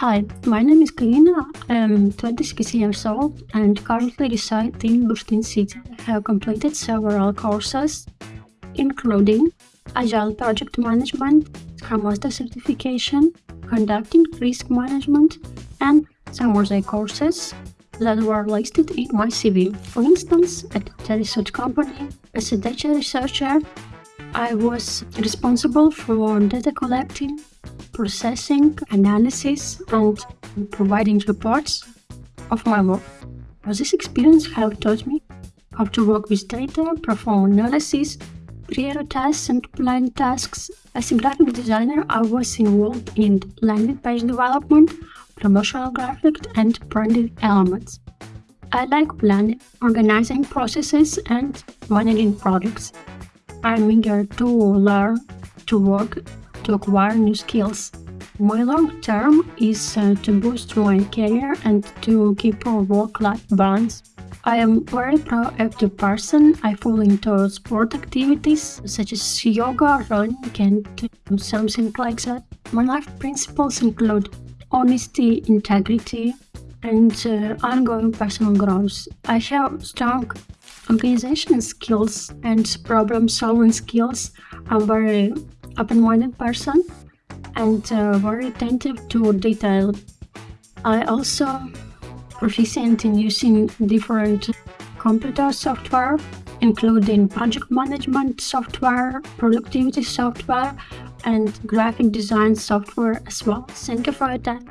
Hi, my name is Kalina. Um, I'm 26 years old and currently reside in Bushtin City. I have completed several courses, including Agile Project Management, Scrum Master Certification, Conducting Risk Management, and some other courses that were listed in my CV. For instance, at the research company, as a data researcher, I was responsible for data collecting, processing, analysis, and providing reports of my work. This experience has taught me how to work with data, perform analysis, prioritize and plan tasks. As a graphic designer, I was involved in landing page development, promotional graphics, and branded elements. I like planning, organizing processes, and managing projects. I'm eager to learn, to work, to acquire new skills. My long term is uh, to boost my career and to keep a work-life balance. I am very proactive person. I fall into sport activities such as yoga, running, and something like that. My life principles include honesty, integrity, and uh, ongoing personal growth. I have strong organization skills and problem solving skills. I'm very open-minded person and uh, very attentive to detail. I also proficient in using different computer software, including project management software, productivity software, and graphic design software as well. Thank you for your time.